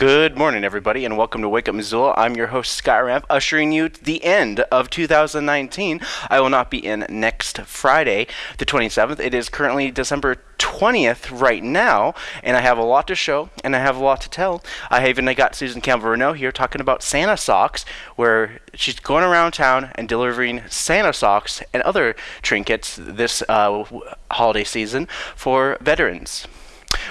Good morning, everybody, and welcome to Wake Up Missoula. I'm your host, Sky Skyramp, ushering you to the end of 2019. I will not be in next Friday, the 27th. It is currently December 20th right now, and I have a lot to show and I have a lot to tell. I even I got Susan Campbell Reneau here talking about Santa socks, where she's going around town and delivering Santa socks and other trinkets this uh, holiday season for veterans.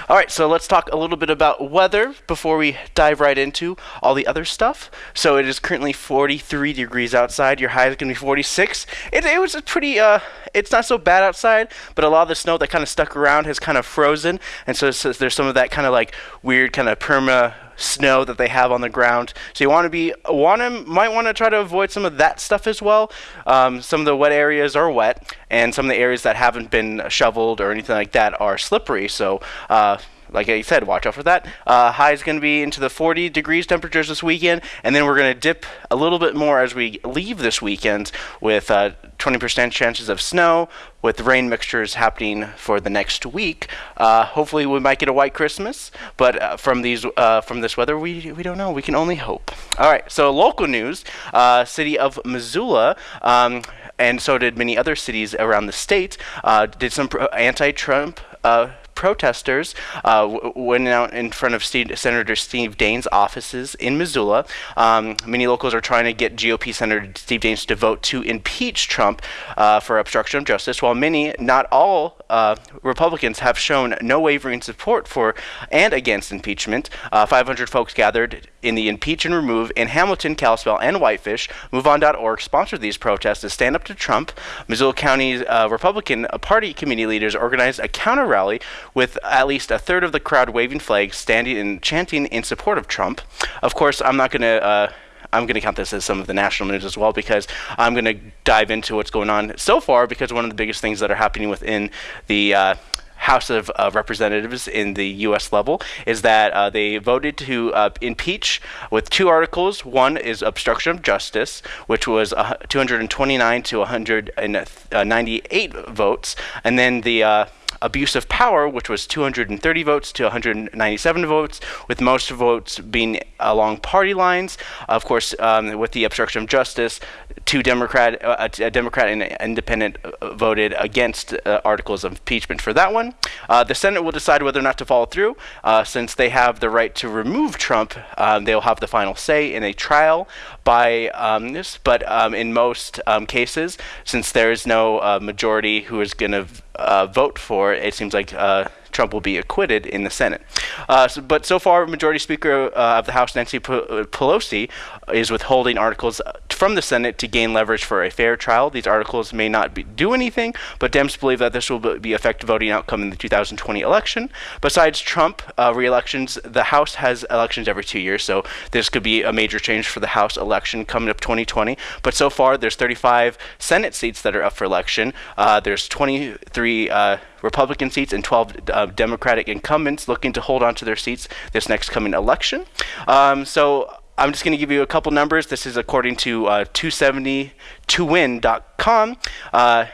All right, so let's talk a little bit about weather before we dive right into all the other stuff. So it is currently 43 degrees outside. Your high is going to be 46. It, it was a pretty, uh, it's not so bad outside, but a lot of the snow that kind of stuck around has kind of frozen, and so, so there's some of that kind of like weird kind of perma snow that they have on the ground. So you want to be want to might want to try to avoid some of that stuff as well. Um, some of the wet areas are wet, and some of the areas that haven't been shoveled or anything like that are slippery. So. Uh, like I said, watch out for that. Uh, high is going to be into the 40 degrees temperatures this weekend, and then we're going to dip a little bit more as we leave this weekend with uh, 20% chances of snow, with rain mixtures happening for the next week. Uh, hopefully, we might get a white Christmas, but uh, from these uh, from this weather, we we don't know. We can only hope. All right. So local news: uh, City of Missoula. Um, and so did many other cities around the state. Uh, did some anti-Trump uh, protesters uh, went out in front of Steve, Senator Steve Daines' offices in Missoula. Um, many locals are trying to get GOP Senator Steve Daines to vote to impeach Trump uh, for obstruction of justice, while many, not all, uh, Republicans have shown no wavering support for and against impeachment. Uh, 500 folks gathered in the Impeach and Remove in Hamilton, Kalispell, and Whitefish. MoveOn.org sponsored these protests to stand up to Trump. Missoula County uh, Republican Party committee leaders organized a counter rally with at least a third of the crowd waving flags, standing and chanting in support of Trump. Of course, I'm not going to. Uh, I'm going to count this as some of the national news as well because I'm going to dive into what's going on so far because one of the biggest things that are happening within the uh, House of uh, Representatives in the U.S. level is that uh, they voted to uh, impeach with two articles. One is obstruction of justice, which was 229 to 198 votes, and then the uh, abuse of power, which was 230 votes to 197 votes, with most votes being along party lines. Of course, um, with the obstruction of justice, two Democrat, uh, a Democrat and an independent uh, voted against uh, articles of impeachment for that one. Uh, the Senate will decide whether or not to follow through, uh, since they have the right to remove Trump. Um, they'll have the final say in a trial by um, this, but um, in most um, cases, since there is no majority who is going to uh, vote for, it seems like uh, Trump will be acquitted in the Senate. Uh, so, but so far, Majority Speaker uh, of the House Nancy Pelosi is withholding articles from the Senate to gain leverage for a fair trial. These articles may not be, do anything, but Dems believe that this will be affect voting outcome in the 2020 election. Besides Trump uh, re-elections, the House has elections every two years, so this could be a major change for the House election coming up 2020. But so far, there's 35 Senate seats that are up for election. Uh, there's 23 uh, Republican seats and 12 uh, Democratic incumbents looking to hold on to their seats this next coming election. Um, so I'm just going to give you a couple numbers. This is according to uh, 270towin.com. Uh,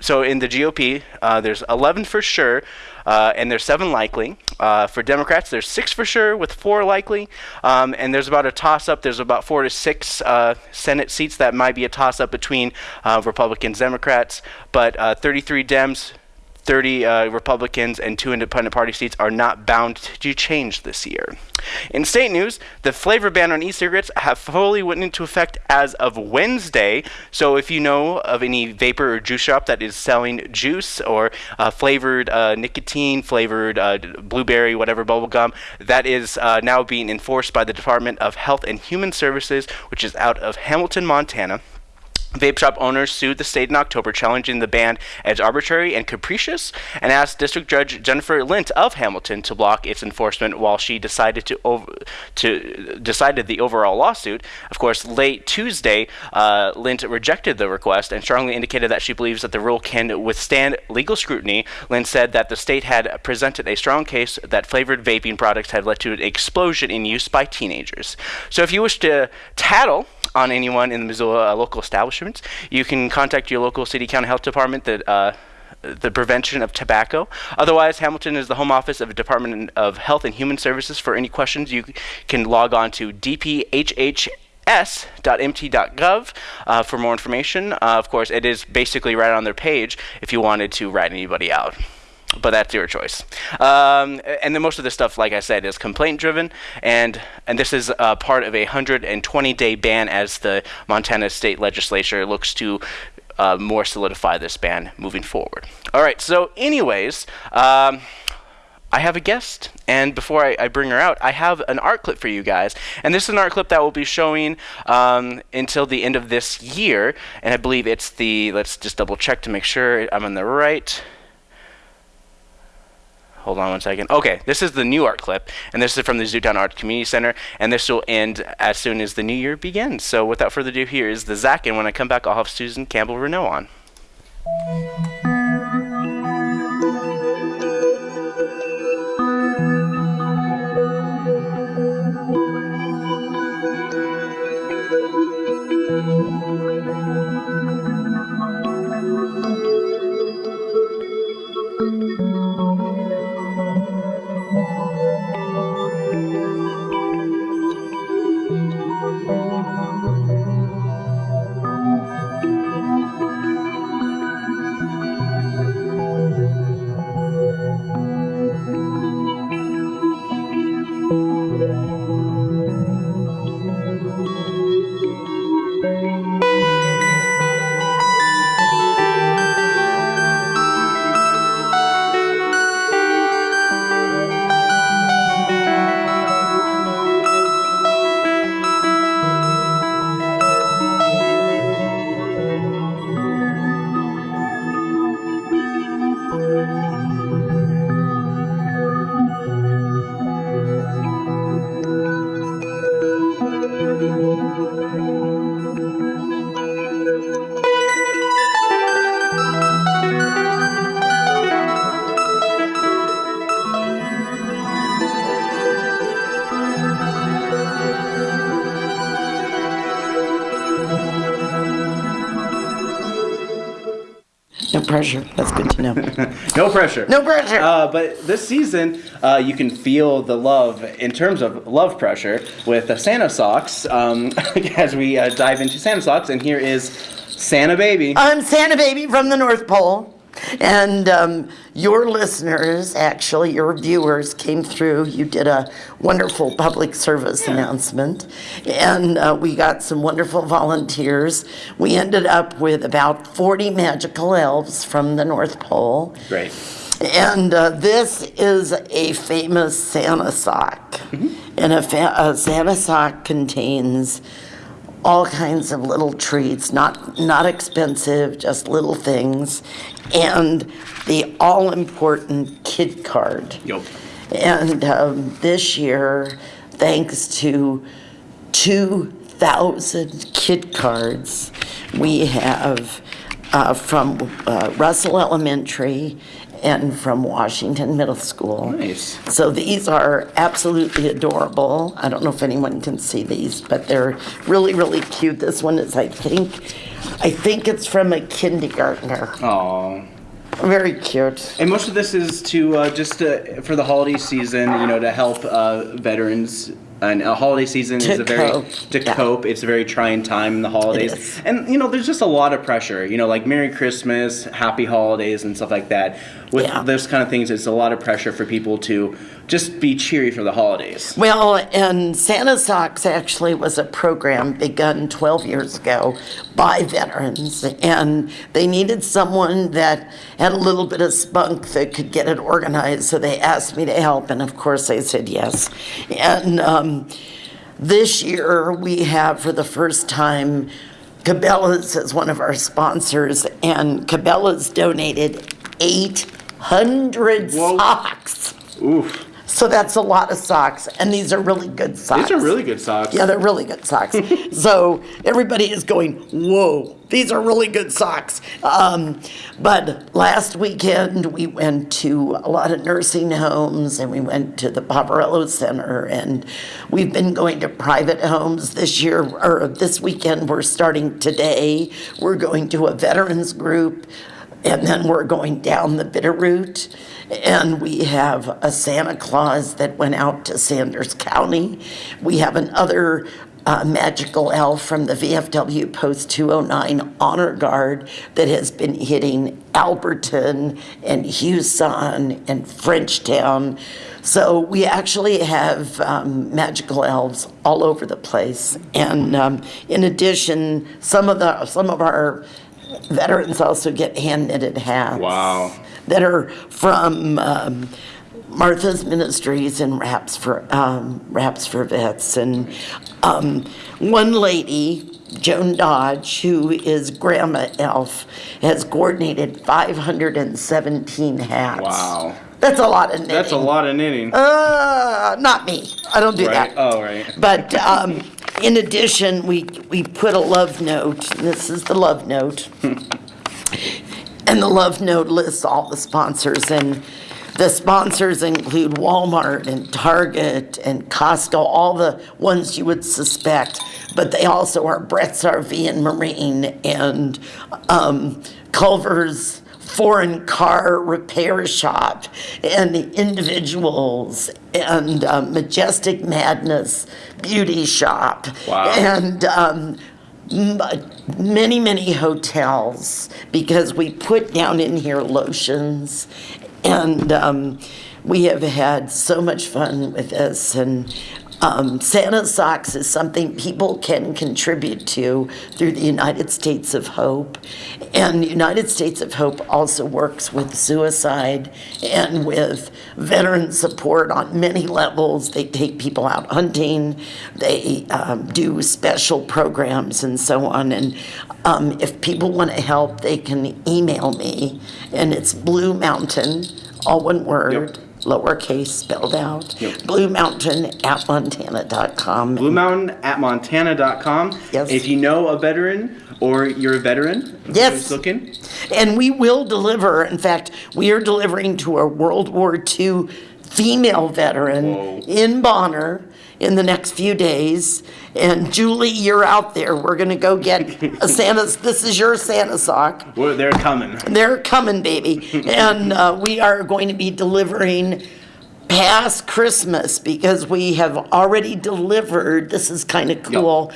so in the GOP, uh, there's 11 for sure, uh, and there's seven likely. Uh, for Democrats, there's six for sure, with four likely, um, and there's about a toss-up. There's about four to six uh, Senate seats that might be a toss-up between uh, Republicans, Democrats, but uh, 33 Dems, 30 uh, Republicans and two independent party seats are not bound to change this year. In state news, the flavor ban on e-cigarettes have fully went into effect as of Wednesday. So if you know of any vapor or juice shop that is selling juice or uh, flavored uh, nicotine, flavored uh, blueberry, whatever bubble gum, that is uh, now being enforced by the Department of Health and Human Services, which is out of Hamilton, Montana. Vape shop owners sued the state in October, challenging the ban as arbitrary and capricious, and asked District Judge Jennifer Lint of Hamilton to block its enforcement while she decided to over, to decided the overall lawsuit. Of course, late Tuesday, uh, Lint rejected the request and strongly indicated that she believes that the rule can withstand legal scrutiny. Lint said that the state had presented a strong case that flavored vaping products had led to an explosion in use by teenagers. So, if you wish to tattle on anyone in the Missoula uh, local establishments, you can contact your local city county health department that uh, the prevention of tobacco. Otherwise, Hamilton is the home office of the Department of Health and Human Services. For any questions, you can log on to dphh s.mt.gov uh, for more information. Uh, of course, it is basically right on their page if you wanted to write anybody out but that's your choice. Um, and then most of this stuff, like I said, is complaint driven, and and this is uh, part of a 120 day ban as the Montana State Legislature looks to. Uh, more solidify this ban moving forward. All right. So, anyways, um, I have a guest, and before I, I, bring her out, I have an art clip for you guys. And this is an art clip that we'll be showing um, until the end of this year. And I believe it's the, let's just double check to make sure I'm on the right. Hold on one second. Okay, this is the new art clip, and this is from the Zootown Art Community Center, and this will end as soon as the new year begins. So without further ado, here is the Zach, and when I come back, I'll have Susan Campbell Reneau on. Thank you. Pressure. That's good to know. no pressure. No pressure. Uh, but this season, uh, you can feel the love in terms of love pressure with the Santa socks um, as we uh, dive into Santa socks. And here is Santa Baby. I'm Santa Baby from the North Pole. And um, your listeners, actually, your viewers came through. You did a wonderful public service yeah. announcement, and uh, we got some wonderful volunteers. We ended up with about 40 magical elves from the North Pole. Great. And uh, this is a famous Santa sock. Mm-hmm. And a, fa- a Santa sock contains all kinds of little treats, not not expensive, just little things, and the all important kid card. Yep. And um, this year, thanks to two thousand kid cards, we have uh, from uh, Russell Elementary and from Washington Middle School. Nice. So these are absolutely adorable. I don't know if anyone can see these, but they're really, really cute. This one is, I think, I think it's from a kindergartner. Oh. Very cute. And most of this is to uh, just for the holiday season, you know, to help uh, veterans and a holiday season to is a very cope. to yeah. cope. It's a very trying time in the holidays, and you know there's just a lot of pressure. You know, like Merry Christmas, Happy Holidays, and stuff like that. With Yeah. those kind of things, it's a lot of pressure for people to just be cheery for the holidays. Well, and Santa Socks actually was a program begun 12 years ago by veterans, and they needed someone that had a little bit of spunk that could get it organized. So they asked me to help, and of course I said yes. And um, this year we have, for the first time, Cabela's as one of our sponsors, and Cabela's donated 800 Whoa. socks. Oof, So that's a lot of socks, and these are really good socks. these are really good socks. Yeah, they're really good socks. so everybody is going, whoa, these are really good socks. Um, but last weekend we went to a lot of nursing homes and we went to the Paparello Center and we've been going to private homes this year or this weekend. We're starting today. We're going to a veterans group and then we're going down the bitter Bitterroot. And we have a Santa Claus that went out to Sanders County. We have another uh, magical elf from the VFW Post 209 Honor Guard that has been hitting Alberton and Huson and Frenchtown. So we actually have um, magical elves all over the place. And um, in addition, some of the some of our veterans also get hand knitted hats. Wow. That are from um, Martha's Ministries and Wraps for um, Raps for Vets, and um, one lady. Joan Dodge, who is Grandma Elf, has coordinated 517 hats. Wow. That's a lot of knitting. That's a lot of knitting. Uh, not me. I don't do right? that. Oh, right. But um, in addition, we, we put a love note. This is the love note. and the love note lists all the sponsors. And the sponsors include Walmart and Target and Costco, all the ones you would suspect. But they also are Bretz RV and Marine and um, Culver's foreign car repair shop and the individuals and um, majestic madness beauty shop Wow. and um, many many hotels because we put down in here lotions and um, we have had so much fun with this and um, Santa Socks is something people can contribute to through the United States of Hope. And the United States of Hope also works with suicide and with veteran support on many levels. They take people out hunting, they um, do special programs and so on. And um, if people want to help, they can email me, and it's Blue Mountain, all one word lowercase spelled out, Yep. Blue Mountain at montana.com. Blue Mountain at montana.com. Yes. If you know a veteran or you're a veteran Yes. looking, And we will deliver, in fact, we are delivering to a World War II female veteran Whoa. in Bonner in the next few days. And Julie, you're out there. We're going to go get a Santa's, this is your Santa sock. well, they're coming. They're coming, baby. and uh, we are going to be delivering past Christmas because we have already delivered, this is kind of cool,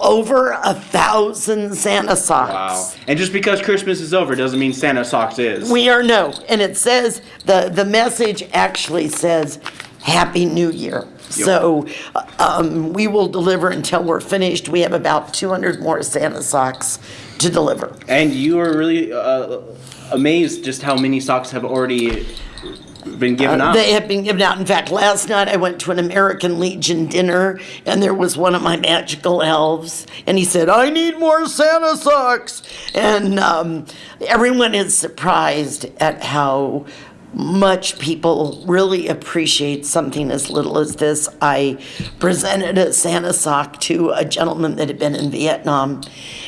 over a thousand Santa socks. Wow. And just because Christmas is over doesn't mean Santa Socks is. We are no, and it says, the, the message actually says, Happy New Year. So, uh, um, we will deliver until we're finished. We have about two hundred more Santa socks to deliver. and you are really uh, amazed just how many socks have already been given out. Uh, They have been given out. In fact, last night I went to an American Legion dinner, and there was one of my magical elves, and he said, "I need more Santa socks," and um, everyone is surprised at how much people really appreciate something as little as this. I presented a Santa sock to a gentleman that had been in Vietnam,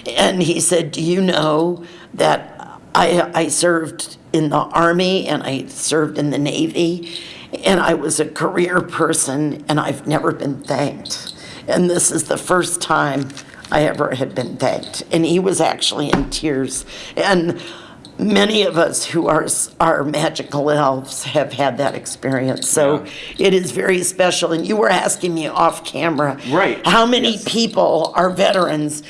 and he said, "Do you know that?" I, I served in the Army and I served in the Navy, and I was a career person, and I've never been thanked. And this is the first time I ever had been thanked. And he was actually in tears. And many of us who are, are magical elves have had that experience. So Yeah. it is very special. And you were asking me off camera Right. how many Yes. people are veterans.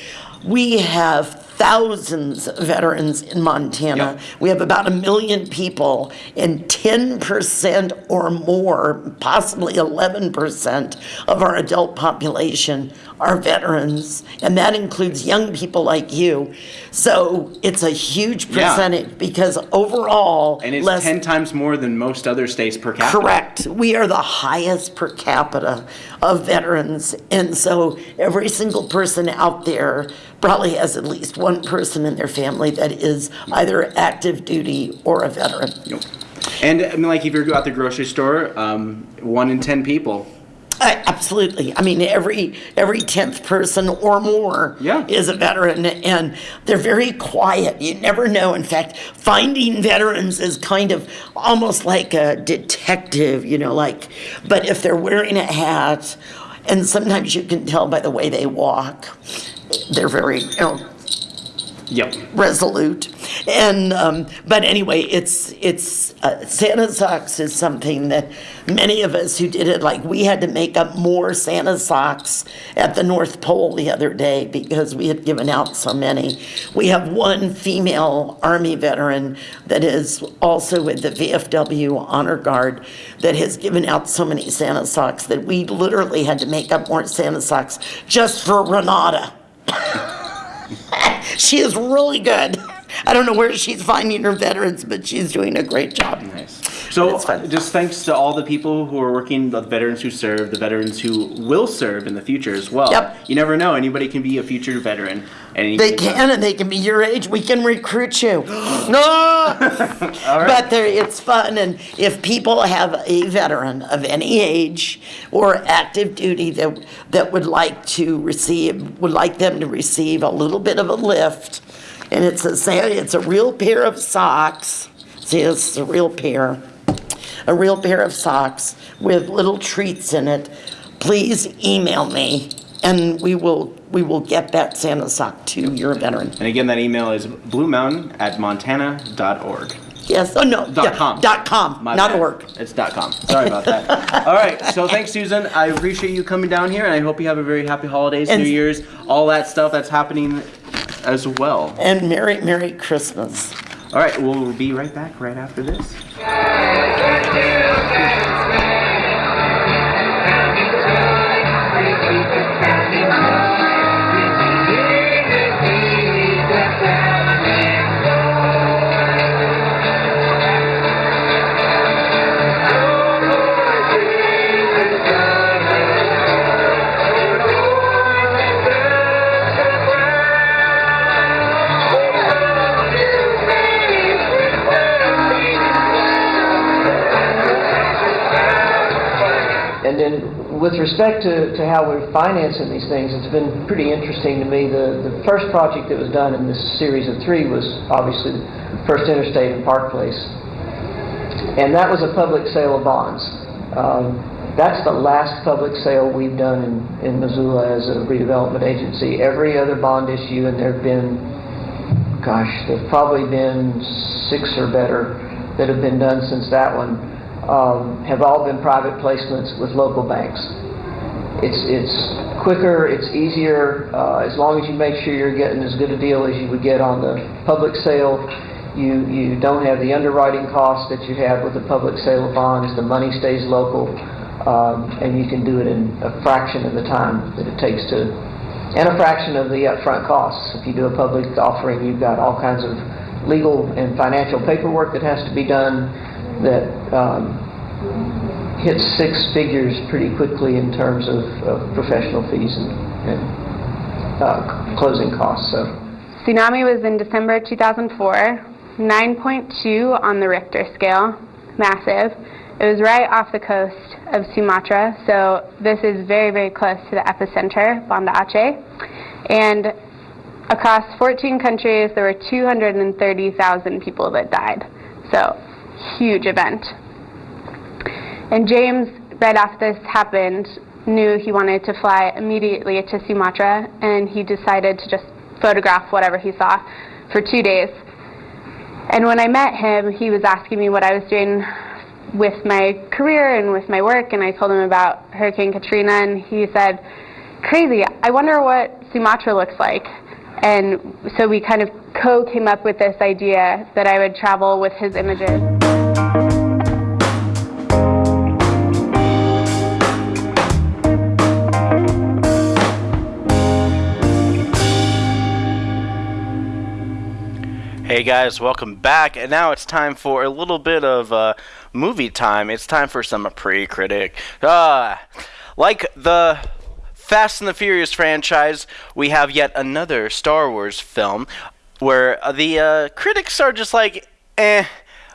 We have thousands of veterans in Montana. Yep. We have about a million people, and 10% or more, possibly 11% of our adult population are veterans, and that includes young people like you. So it's a huge Yeah. percentage because overall, and it's less 10 times more than most other states per capita. Correct. We are the highest per capita of veterans. And so every single person out there probably has at least one person in their family that is either active duty or a veteran. Yep. And I mean, like if you go out the grocery store, um, one in 10 people. Uh, absolutely. I mean, every every tenth person or more Yeah. is a veteran, and they're very quiet. You never know. In fact, finding veterans is kind of almost like a detective. You know, like, but if they're wearing a hat, and sometimes you can tell by the way they walk, they're very you know Yep. resolute. and um, but anyway, it's it's uh, Santa socks is something that many of us who did it like we had to make up more Santa socks at the North Pole the other day because we had given out so many. We have one female Army veteran that is also with the VFW Honor Guard that has given out so many Santa socks that we literally had to make up more Santa socks just for Renata. she is really good. I don't know where she's finding her veterans, but she's doing a great job. Nice. So, just thanks to all the people who are working, the veterans who serve, the veterans who will serve in the future as well. Yep. You never know; anybody can be a future veteran. And They can, and they can be your age. We can recruit you. no, but there, it's fun, and if people have a veteran of any age or active duty that that would like to receive, would like them to receive a little bit of a lift, and it's a it's a real pair of socks. See, it's a real pair, a real pair of socks with little treats in it. Please email me, and we will we will get that Santa sock to your veteran. And again, that email is bluemountain at montana.org. Yes. Oh no. Dot yeah, com. Dot com. My not bad. org. It's dot com. Sorry about that. All right. So thanks, Susan. I appreciate you coming down here, and I hope you have a very happy holidays, And- New Year's, all that stuff that's happening as well. And Merry Merry Christmas. All right. We'll be right back right after this. And then with respect to, to how we're financing these things, it's been pretty interesting to me. The, the first project that was done in this series of three was obviously the First Interstate in Park Place. And that was a public sale of bonds. Um, that's the last public sale we've done in, in Missoula as a redevelopment agency. Every other bond issue, and there have been, gosh, there have probably been six or better that have been done since that one, um, have all been private placements with local banks. It's, it's quicker, it's easier, uh, as long as you make sure you're getting as good a deal as you would get on the public sale. You, you don't have the underwriting costs that you have with the public sale of bonds. The money stays local, um, and you can do it in a fraction of the time that it takes to, and a fraction of the upfront costs. If you do a public offering, you've got all kinds of legal and financial paperwork that has to be done that um, six figures pretty quickly in terms of, of professional fees and, and uh, closing costs. So. Tsunami was in December 2004, 9.2 on the Richter scale, massive. It was right off the coast of Sumatra, so this is very, very close to the epicenter, Banda Aceh. And across 14 countries, there were 230,000 people that died. So, huge event. And James, right after this happened, knew he wanted to fly immediately to Sumatra, and he decided to just photograph whatever he saw for two days. And when I met him, he was asking me what I was doing with my career and with my work, and I told him about Hurricane Katrina, and he said, Crazy, I wonder what Sumatra looks like. And so we kind of co came up with this idea that I would travel with his images. Hey guys, welcome back. And now it's time for a little bit of uh, movie time. It's time for some pre-critic. Uh, like the Fast and the Furious franchise, we have yet another Star Wars film where uh, the uh, critics are just like, eh,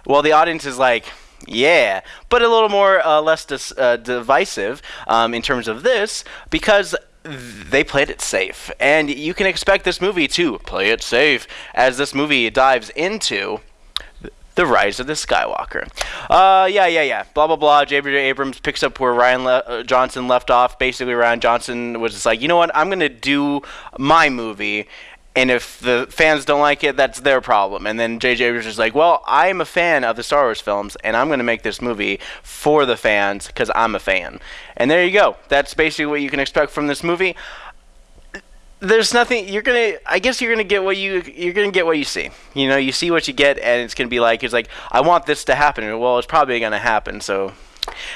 while the audience is like, yeah, but a little more uh, less dis- uh, divisive um, in terms of this because they played it safe, and you can expect this movie to play it safe as this movie dives into the rise of the Skywalker. Uh, yeah, yeah, yeah. Blah blah blah. J.J. Abrams picks up where Rian Le- uh, Johnson left off. Basically, Rian Johnson was just like, you know what? I'm gonna do my movie, and if the fans don't like it, that's their problem. And then J.J. was just like, well, I'm a fan of the Star Wars films, and I'm going to make this movie for the fans because I'm a fan. And there you go. That's basically what you can expect from this movie. There's nothing you're gonna. I guess you're gonna get what you you're gonna get what you see. You know, you see what you get, and it's gonna be like it's like I want this to happen. Well, it's probably gonna happen. So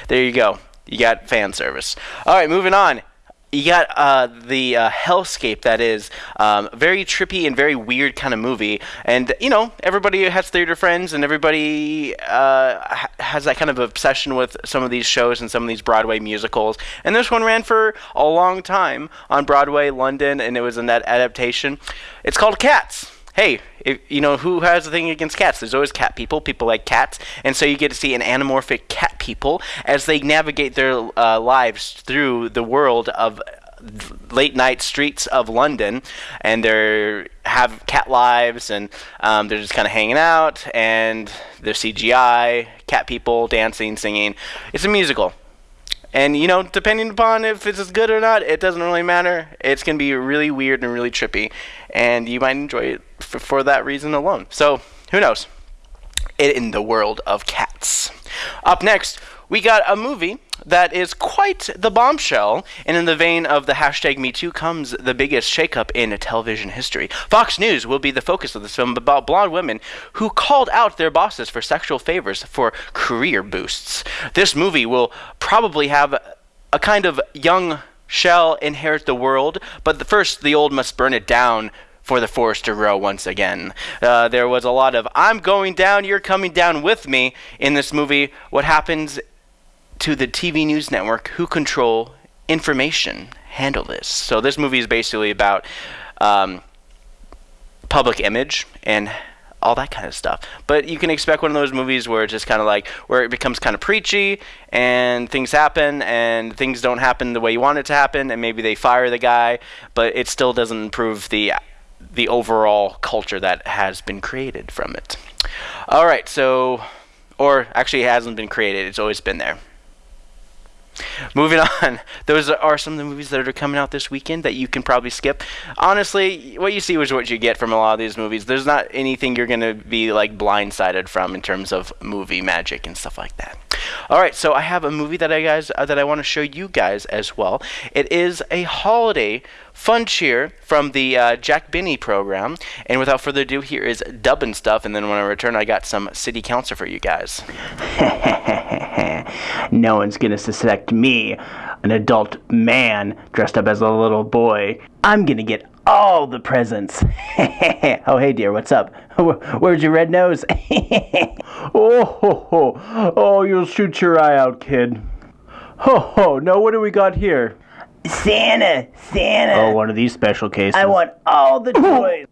there you go. You got fan service. All right, moving on you got uh, the uh, hellscape that is um, very trippy and very weird kind of movie. And you know everybody has theater friends and everybody uh, ha- has that kind of obsession with some of these shows and some of these broadway musicals. And this one ran for a long time on broadway london and it was in that adaptation. It's called cats hey, if, you know, who has a thing against cats? There's always cat people. People like cats. And so you get to see an anamorphic cat people as they navigate their uh, lives through the world of late night streets of London, and they have cat lives, and um, they're just kind of hanging out, and they're CGI, cat people dancing, singing. It's a musical. And you know, depending upon if it's as good or not, it doesn't really matter. It's gonna be really weird and really trippy, and you might enjoy it f- for that reason alone. So who knows? in the world of cats. Up next, we got a movie that is quite the bombshell, and in the vein of the hashtag MeToo comes the biggest shakeup in television history. Fox News will be the focus of this film about blonde women who called out their bosses for sexual favors for career boosts. This movie will probably have a kind of young shall inherit the world, but the first the old must burn it down for the forest to grow once again. Uh, there was a lot of I'm going down, you're coming down with me in this movie. What happens to the TV news network who control information handle this? So this movie is basically about um, public image and all that kind of stuff. But you can expect one of those movies where it's just kind of like where it becomes kind of preachy and things happen and things don't happen the way you want it to happen and maybe they fire the guy, but it still doesn't improve the the overall culture that has been created from it. All right, so, or actually, it hasn't been created, it's always been there. Moving on, those are some of the movies that are coming out this weekend that you can probably skip. Honestly, what you see is what you get from a lot of these movies. There's not anything you're going to be like blindsided from in terms of movie magic and stuff like that. All right, so I have a movie that I guys uh, that I want to show you guys as well. It is a holiday fun cheer from the uh, Jack Benny program. And without further ado, here is dubbing stuff. And then when I return, I got some city council for you guys. no one's gonna suspect me, an adult man dressed up as a little boy. I'm gonna get all the presents. oh, hey, dear, what's up? Where's your red nose? oh, ho, ho. oh, you'll shoot your eye out, kid. Ho, ho. Now, what do we got here? Santa, Santa. Oh, one of these special cases. I want all the oh. toys.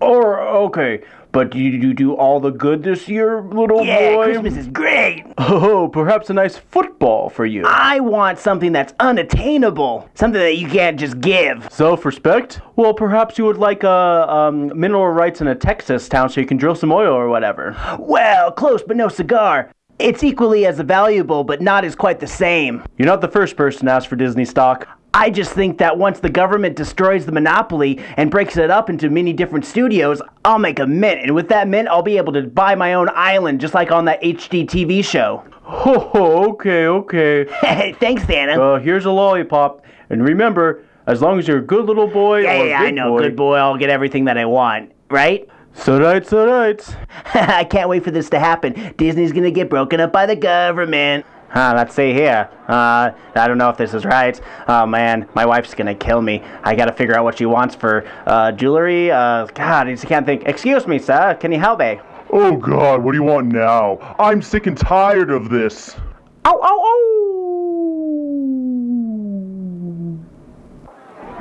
Or okay, but do you do all the good this year, little yeah, boy? Christmas is great. Oh, perhaps a nice football for you. I want something that's unattainable, something that you can't just give. Self-respect? Well, perhaps you would like a um, mineral rights in a Texas town so you can drill some oil or whatever. Well, close, but no cigar. It's equally as valuable, but not as quite the same. You're not the first person to ask for Disney stock. I just think that once the government destroys the monopoly and breaks it up into many different studios, I'll make a mint. And with that mint, I'll be able to buy my own island, just like on that HD TV show. Oh, okay, okay. Thanks, Santa. Uh, here's a lollipop. And remember, as long as you're a good little boy yeah, or yeah, I know. boy, Good boy, I'll get everything that I want. Right? So right, so right. I can't wait for this to happen. Disney's gonna get broken up by the government. Huh, let's see here. Uh, I don't know if this is right. Oh man, my wife's gonna kill me. I gotta figure out what she wants for uh, jewelry. Uh, God, I just can't think. Excuse me, sir. Can you help me? Oh God, what do you want now? I'm sick and tired of this. Oh, oh, oh!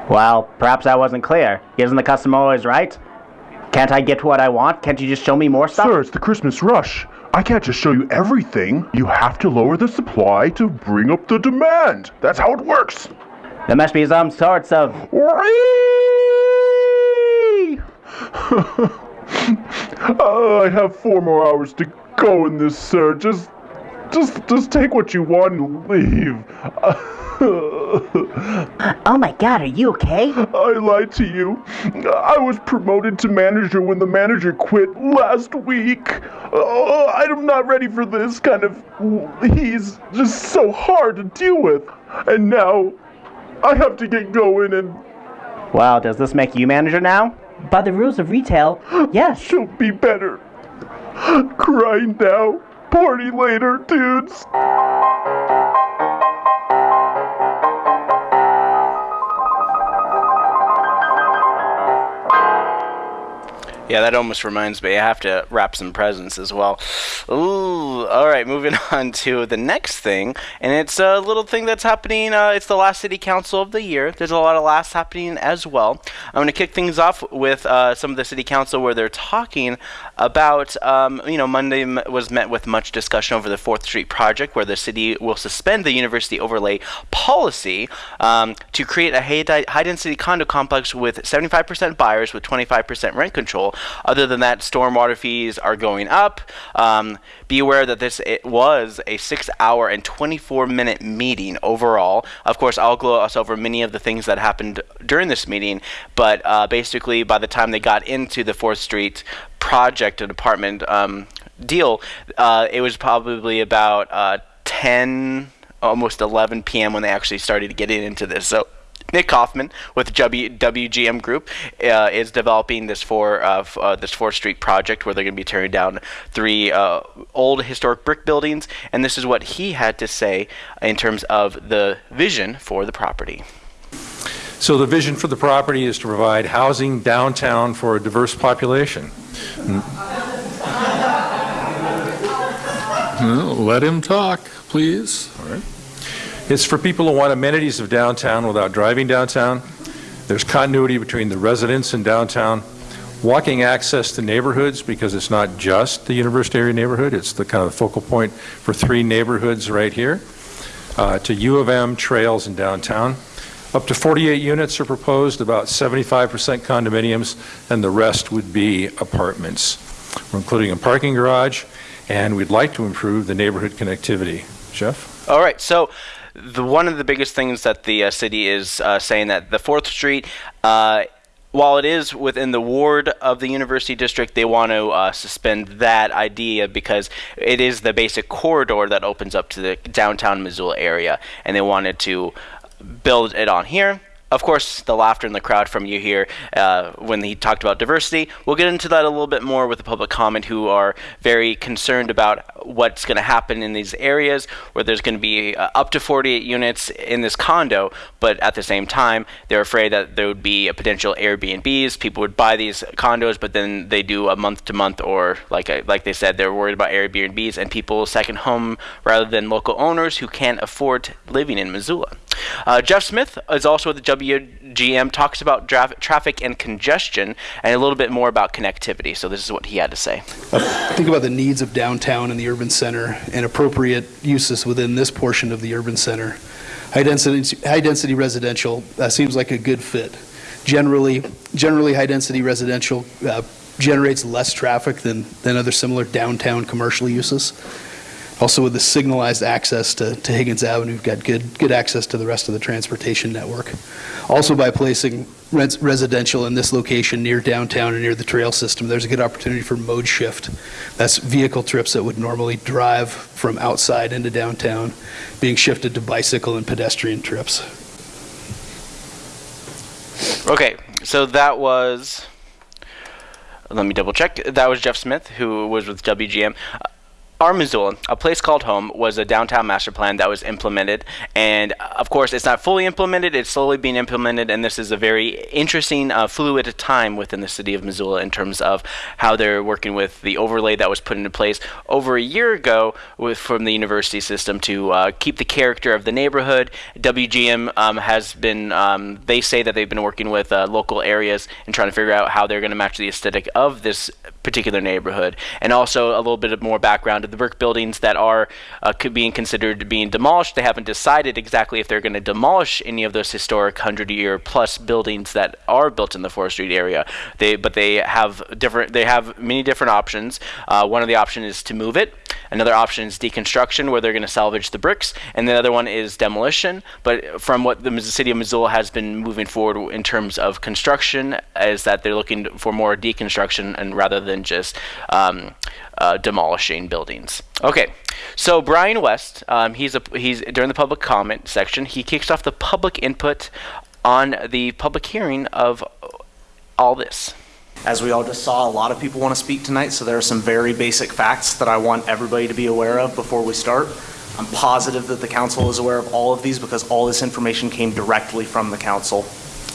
Well, perhaps I wasn't clear. Isn't the customer always right? Can't I get what I want? Can't you just show me more stuff? Sir, it's the Christmas rush. I can't just show you everything. You have to lower the supply to bring up the demand. That's how it works. There must be some sorts of. oh, I have four more hours to go in this, sir. Just just just take what you want and leave. Oh my god, are you okay? I lied to you. I was promoted to manager when the manager quit last week. Oh, I'm not ready for this kind of. He's just so hard to deal with. And now I have to get going and Well, does this make you manager now? By the rules of retail, yes. she'll be better. Cry now, party later, dudes. Yeah, that almost reminds me. I have to wrap some presents as well. Ooh, all right. Moving on to the next thing, and it's a little thing that's happening. Uh, it's the last city council of the year. There's a lot of laughs happening as well. I'm going to kick things off with uh, some of the city council where they're talking about. Um, you know, Monday was met with much discussion over the Fourth Street project, where the city will suspend the university overlay policy um, to create a high-density condo complex with 75% buyers with 25% rent control. Other than that, stormwater fees are going up. Um, be aware that this was a six-hour and 24-minute meeting overall. Of course, I'll gloss over many of the things that happened during this meeting, but uh, basically, by the time they got into the Fourth Street project and apartment um, deal, uh, it was probably about uh, 10, almost 11 p.m. when they actually started getting into this. So. Nick Kaufman with w, WGM Group uh, is developing this four uh, f- uh, this Fourth Street project where they're going to be tearing down three uh, old historic brick buildings, and this is what he had to say in terms of the vision for the property. So the vision for the property is to provide housing downtown for a diverse population. Well, Let him talk, please. It's for people who want amenities of downtown without driving downtown. There's continuity between the residents in downtown, walking access to neighborhoods because it's not just the university area neighborhood, it's the kind of focal point for three neighborhoods right here, uh, to U of M trails in downtown. Up to 48 units are proposed, about 75% condominiums, and the rest would be apartments. We're including a parking garage, and we'd like to improve the neighborhood connectivity. Jeff? All right, so the one of the biggest things that the uh, city is uh, saying that the Fourth Street. Uh, while it is within the ward of the university district, they want to uh, suspend that idea because it is the basic corridor that opens up to the downtown Missoula area, and they wanted to build it on here. Of course, the laughter in the crowd from you here uh, when he talked about diversity. We'll get into that a little bit more with the public comment, who are very concerned about what's going to happen in these areas where there's going to be uh, up to 48 units in this condo, but at the same time, they're afraid that there would be a potential Airbnbs. People would buy these condos, but then they do a month to month, or like I, like they said, they're worried about Airbnbs and people second home rather than local owners who can't afford living in Missoula. Uh, Jeff Smith is also with the WGM, talks about traffic and congestion and a little bit more about connectivity. So this is what he had to say. think about the needs of downtown and the urban center and appropriate uses within this portion of the urban center. High density, high density residential uh, seems like a good fit. Generally, generally high density residential uh, generates less traffic than, than other similar downtown commercial uses. Also, with the signalized access to, to Higgins Avenue, we've got good, good access to the rest of the transportation network. Also, by placing res- residential in this location near downtown and near the trail system, there's a good opportunity for mode shift. That's vehicle trips that would normally drive from outside into downtown being shifted to bicycle and pedestrian trips. Okay, so that was. Let me double check. That was Jeff Smith, who was with WGM. Uh, Our Missoula, a place called home, was a downtown master plan that was implemented. And uh, of course, it's not fully implemented, it's slowly being implemented. And this is a very interesting, uh, fluid time within the city of Missoula in terms of how they're working with the overlay that was put into place over a year ago with, from the university system to uh, keep the character of the neighborhood. WGM um, has been, um, they say that they've been working with uh, local areas and trying to figure out how they're going to match the aesthetic of this particular neighborhood, and also a little bit of more background of the brick buildings that are uh, being considered being demolished. They haven't decided exactly if they're going to demolish any of those historic hundred-year plus buildings that are built in the Fourth Street area. They but they have different. They have many different options. Uh, one of the options is to move it. Another option is deconstruction, where they're going to salvage the bricks, and the other one is demolition. But from what the city of Missoula has been moving forward in terms of construction, is that they're looking for more deconstruction and rather than just um, uh, demolishing buildings. Okay, so Brian West, um, he's a he's during the public comment section, he kicks off the public input on the public hearing of all this. As we all just saw, a lot of people want to speak tonight, so there are some very basic facts that I want everybody to be aware of before we start. I'm positive that the council is aware of all of these because all this information came directly from the council.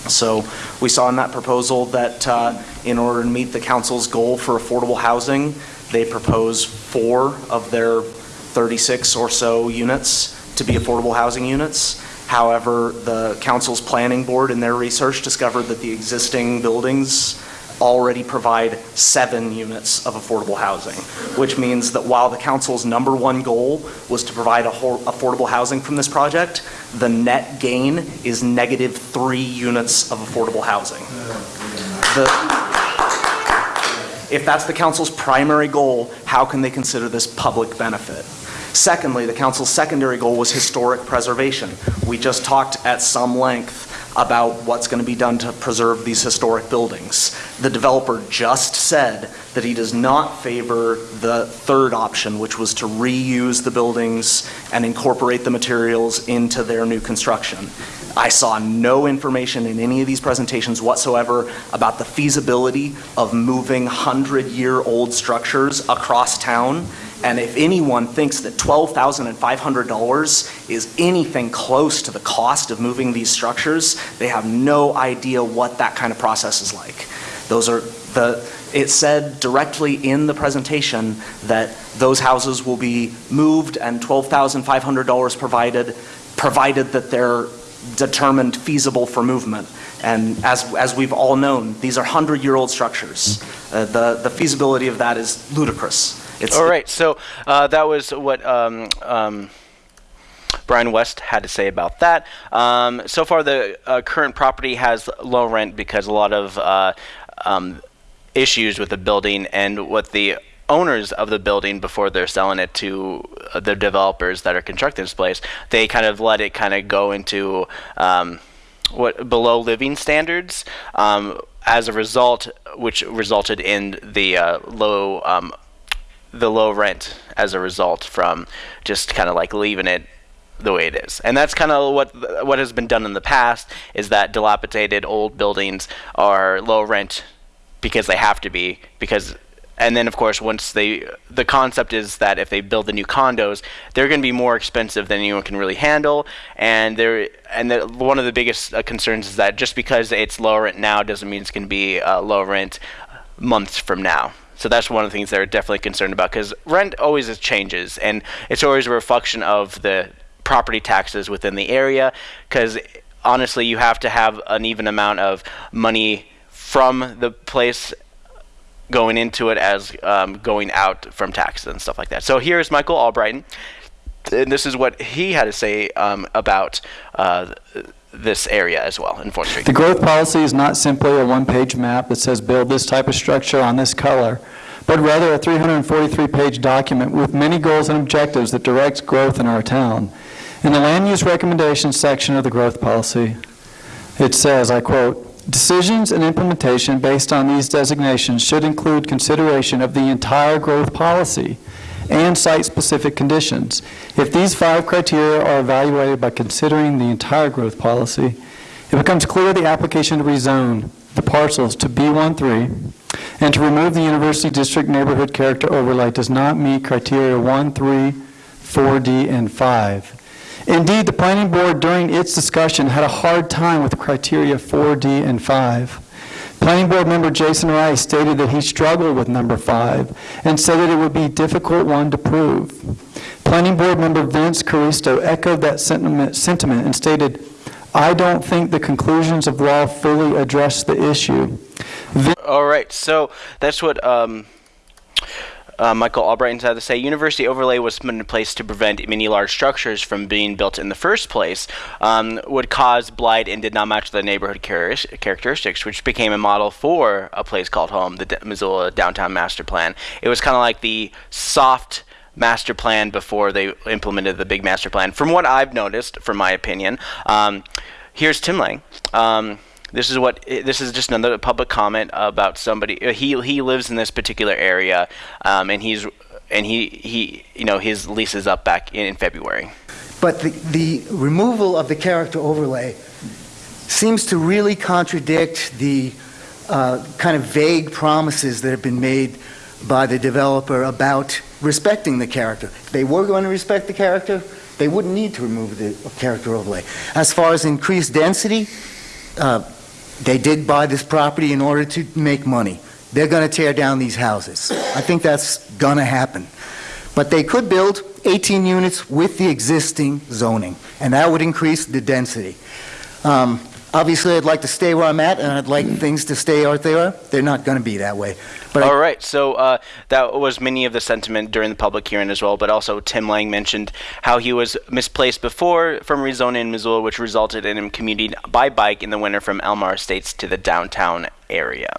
So we saw in that proposal that uh, in order to meet the council's goal for affordable housing, they propose four of their 36 or so units to be affordable housing units. However, the council's planning board in their research discovered that the existing buildings already provide seven units of affordable housing, which means that while the council's number one goal was to provide affordable housing from this project, the net gain is negative three units of affordable housing. The, if that's the council's primary goal, how can they consider this public benefit? Secondly, the council's secondary goal was historic preservation. We just talked at some length about what's going to be done to preserve these historic buildings. The developer just said that he does not favor the third option, which was to reuse the buildings and incorporate the materials into their new construction. I saw no information in any of these presentations whatsoever about the feasibility of moving 100 year old structures across town. And if anyone thinks that $12,500 is anything close to the cost of moving these structures, they have no idea what that kind of process is like. Those are the, it said directly in the presentation that those houses will be moved and $12,500 provided, provided that they're determined feasible for movement. And as, as we've all known, these are 100-year-old structures. Uh, the, the feasibility of that is ludicrous. It's, All right, so uh, that was what um, um, Brian West had to say about that. Um, so far, the uh, current property has low rent because a lot of uh, um, issues with the building and what the owners of the building before they're selling it to uh, the developers that are constructing this place, they kind of let it kind of go into um, what below living standards. Um, as a result, which resulted in the uh, low um, the low rent as a result from just kind of like leaving it the way it is. And that's kind of what what has been done in the past is that dilapidated old buildings are low rent because they have to be because and then of course once they the concept is that if they build the new condos they're going to be more expensive than anyone can really handle and they're and the, one of the biggest uh, concerns is that just because it's low rent now doesn't mean it's going to be uh, low rent months from now so that's one of the things they're definitely concerned about because rent always changes and it's always a reflection of the property taxes within the area because honestly you have to have an even amount of money from the place going into it as um, going out from taxes and stuff like that. So here's Michael Albrighton, and this is what he had to say um, about uh, this area as well in Fourth Street. The growth policy is not simply a one-page map that says build this type of structure on this color, but rather a 343-page document with many goals and objectives that directs growth in our town. In the land use recommendations section of the growth policy, it says, I quote, Decisions and implementation based on these designations should include consideration of the entire growth policy and site-specific conditions. If these five criteria are evaluated by considering the entire growth policy, it becomes clear the application to rezone the parcels to B13 and to remove the University District neighborhood character overlay does not meet criteria 1, 3, 4D, and 5. Indeed, the planning board during its discussion had a hard time with criteria 4D and 5. Planning board member Jason Rice stated that he struggled with number 5 and said that it would be a difficult one to prove. Planning board member Vince Caristo echoed that sentiment, sentiment and stated, I don't think the conclusions of law fully address the issue. All right, so that's what um, uh, Michael Albright had to say University overlay was put in place to prevent many large structures from being built in the first place, um, would cause blight and did not match the neighborhood char- characteristics, which became a model for a place called home, the D- Missoula Downtown Master Plan. It was kind of like the soft master plan before they implemented the big master plan. From what I've noticed, from my opinion, um, here's Tim Lang. Um, this is what this is just another public comment about somebody. uh, He he lives in this particular area, um, and he's and he he you know his lease is up back in, in February. But the, the removal of the character overlay seems to really contradict the uh, kind of vague promises that have been made by the developer about respecting the character. If they were going to respect the character, they wouldn't need to remove the character overlay. As far as increased density, uh, they did buy this property in order to make money. They're going to tear down these houses. I think that's going to happen. But they could build 18 units with the existing zoning, and that would increase the density. Um, Obviously, I'd like to stay where I'm at, and I'd like things to stay where they are. They're not going to be that way. But I- All right, so uh, that was many of the sentiment during the public hearing as well, but also Tim Lang mentioned how he was misplaced before from rezoning in Missoula, which resulted in him commuting by bike in the winter from Elmar Estates to the downtown area.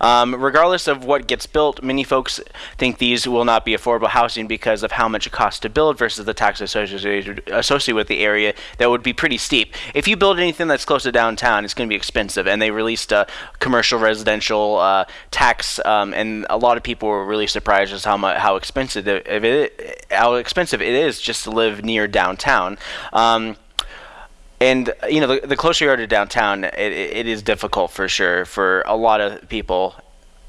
Um, regardless of what gets built, many folks think these will not be affordable housing because of how much it costs to build versus the tax associated, associated with the area that would be pretty steep. If you build anything that's close to downtown, it's going to be expensive. And they released a commercial residential uh, tax, um, and a lot of people were really surprised as how much how expensive it, how expensive it is just to live near downtown. Um, and you know, the, the closer you are to downtown, it, it is difficult for sure for a lot of people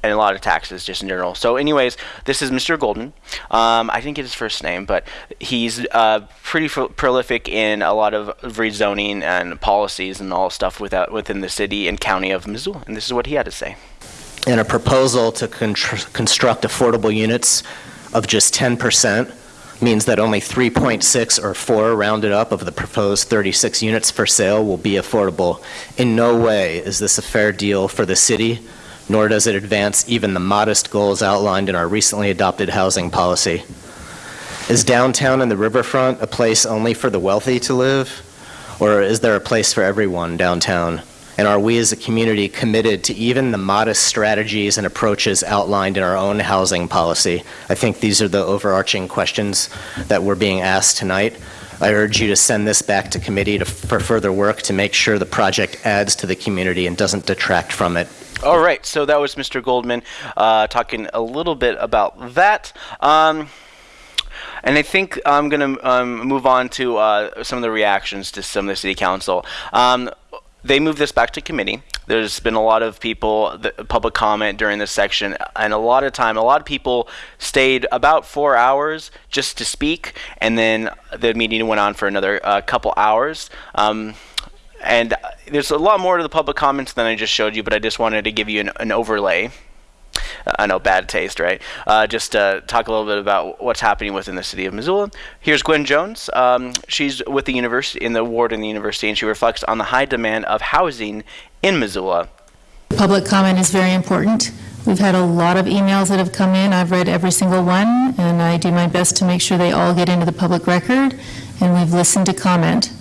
and a lot of taxes just in general. So, anyways, this is Mr. Golden. Um, I didn't get his first name, but he's uh, pretty pro- prolific in a lot of rezoning and policies and all stuff without, within the city and county of Missoula. And this is what he had to say. in a proposal to construct affordable units of just 10% means that only 3.6 or 4 rounded up of the proposed 36 units for sale will be affordable. In no way is this a fair deal for the city, nor does it advance even the modest goals outlined in our recently adopted housing policy. Is downtown and the riverfront a place only for the wealthy to live, or is there a place for everyone downtown? And are we as a community committed to even the modest strategies and approaches outlined in our own housing policy? I think these are the overarching questions that we're being asked tonight. I urge you to send this back to committee to, for further work to make sure the project adds to the community and doesn't detract from it. All right, so that was Mr. Goldman uh, talking a little bit about that. Um, and I think I'm going to um, move on to uh, some of the reactions to some of the city council. Um, they moved this back to committee. There's been a lot of people, the public comment during this section, and a lot of time, a lot of people stayed about four hours just to speak, and then the meeting went on for another uh, couple hours. Um, and there's a lot more to the public comments than I just showed you, but I just wanted to give you an, an overlay. I know, bad taste, right? Uh, just to talk a little bit about what's happening within the city of Missoula. Here's Gwen Jones. Um, she's with the university in the ward in the university, and she reflects on the high demand of housing in Missoula. Public comment is very important. We've had a lot of emails that have come in. I've read every single one, and I do my best to make sure they all get into the public record, and we've listened to comment.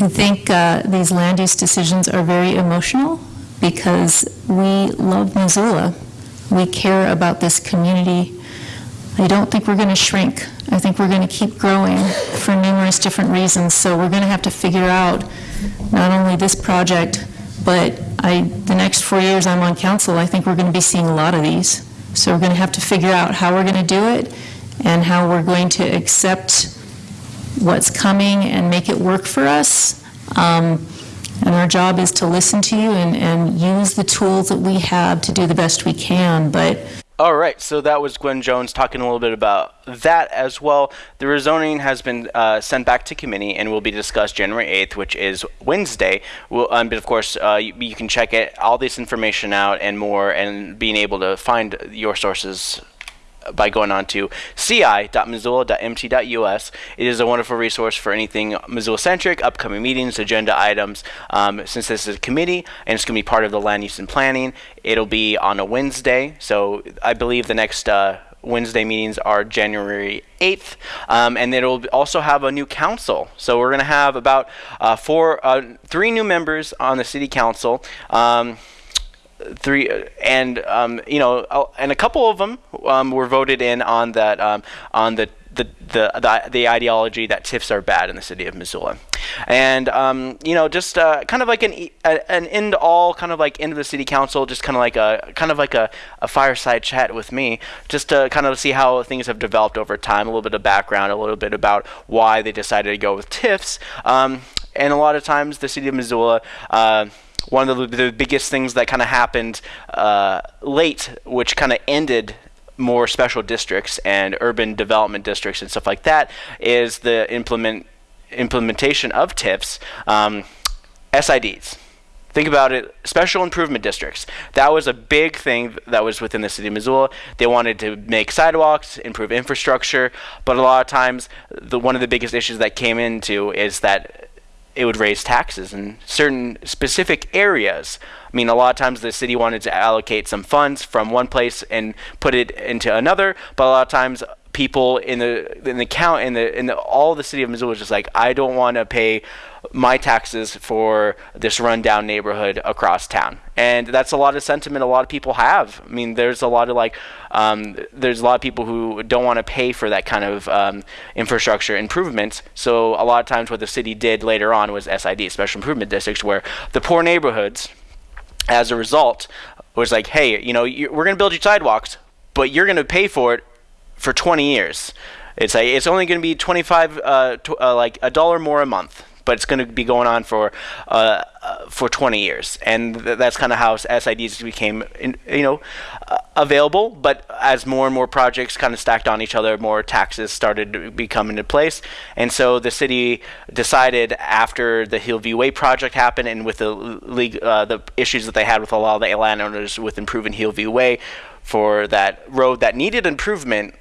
I think uh, these land use decisions are very emotional because we love Missoula. We care about this community. I don't think we're going to shrink. I think we're going to keep growing for numerous different reasons. So we're going to have to figure out not only this project, but I, the next four years I'm on council, I think we're going to be seeing a lot of these. So we're going to have to figure out how we're going to do it and how we're going to accept what's coming and make it work for us. Um, and our job is to listen to you and, and use the tools that we have to do the best we can. But All right, so that was Gwen Jones talking a little bit about that as well. The rezoning has been uh, sent back to committee and will be discussed January 8th, which is Wednesday. We'll, um, but of course, uh, you, you can check it, all this information out and more, and being able to find your sources by going on to ci.missoula.mt.us. It is a wonderful resource for anything Missoula-centric, upcoming meetings, agenda items. Um, since this is a committee and it's going to be part of the land use and planning, it'll be on a Wednesday. So I believe the next uh, Wednesday meetings are January 8th, um, and it'll also have a new council. So we're going to have about uh, four, uh, three new members on the city council. Um, three and um, you know and a couple of them um, were voted in on that um, on the the, the, the, the ideology that TIFs are bad in the city of Missoula. And, um, you know, just uh, kind of like an, an end all, kind of like end of the city council, just kind of like a, kind of like a, a fireside chat with me, just to kind of see how things have developed over time, a little bit of background, a little bit about why they decided to go with TIFs. Um, and a lot of times the city of Missoula, uh, one of the, the, biggest things that kind of happened uh, late, which kind of ended more special districts and urban development districts and stuff like that is the implement implementation of TIFs, um, SIDs. Think about it, special improvement districts. That was a big thing that was within the city of Missoula. They wanted to make sidewalks, improve infrastructure, but a lot of times, the, one of the biggest issues that came into is that it would raise taxes in certain specific areas. I mean, a lot of times the city wanted to allocate some funds from one place and put it into another, but a lot of times people in the in the count in the in the, all the city of Missoula was just like I don't want to pay my taxes for this rundown neighborhood across town, and that's a lot of sentiment a lot of people have. I mean, there's a lot of like um, there's a lot of people who don't want to pay for that kind of um, infrastructure improvements. So a lot of times, what the city did later on was SID, special improvement districts, where the poor neighborhoods, as a result, was like, hey, you know, we're going to build you sidewalks, but you're going to pay for it for 20 years. It's like it's only going to be 25, uh, uh, like a dollar more a month, but it's going to be going on for uh, uh for 20 years, and th- that's kind of how SIDs became, in, you know, uh, available. But as more and more projects kind of stacked on each other, more taxes started to become into place, and so the city decided after the Hillview Way project happened, and with the league, uh, the issues that they had with a lot of the landowners with improving Hillview Way for that road that needed improvement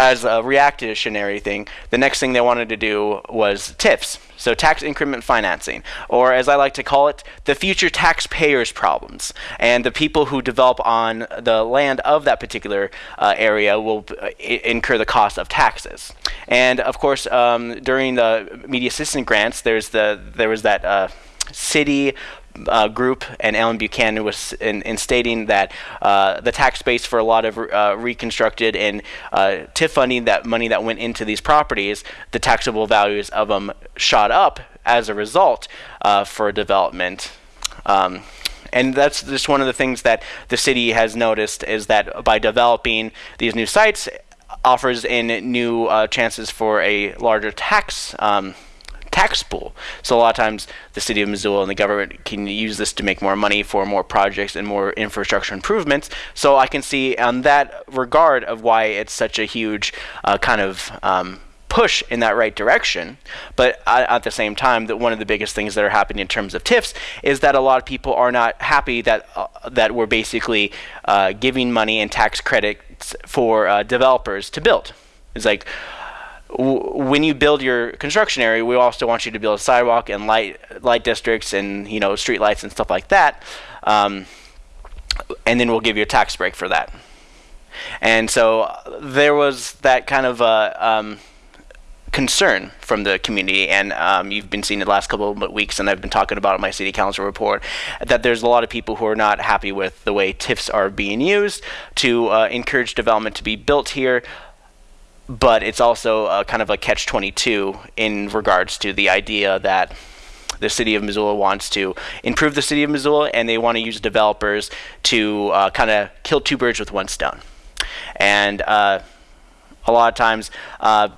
as a reactionary thing, the next thing they wanted to do was TIFs, so tax increment financing, or as I like to call it, the future taxpayers' problems. And the people who develop on the land of that particular uh, area will uh, incur the cost of taxes. And of course, um, during the media assistance grants, there's the there was that. Uh, city uh, group and Alan Buchanan was in, in stating that uh, the tax base for a lot of uh, reconstructed and uh, TIF funding, that money that went into these properties, the taxable values of them shot up as a result uh, for development. Um, and that's just one of the things that the city has noticed is that by developing these new sites offers in new uh, chances for a larger tax um, tax pool. So a lot of times the city of Missoula and the government can use this to make more money for more projects and more infrastructure improvements. So I can see on that regard of why it's such a huge uh, kind of um, push in that right direction. But at the same time, that one of the biggest things that are happening in terms of TIFs is that a lot of people are not happy that uh, that we're basically uh, giving money and tax credits for uh, developers to build. It's like when you build your construction area, we also want you to build a sidewalk and light light districts and you know street lights and stuff like that, um, and then we'll give you a tax break for that. And so uh, there was that kind of uh, um, concern from the community, and um, you've been seeing it the last couple of weeks, and I've been talking about in my city council report that there's a lot of people who are not happy with the way TIFs are being used to uh, encourage development to be built here but it's also kind of a catch 22 in regards to the idea that the city of Missoula wants to improve the city of Missoula and they want to use developers to uh, kind of kill two birds with one stone. And uh, a lot of times, uh,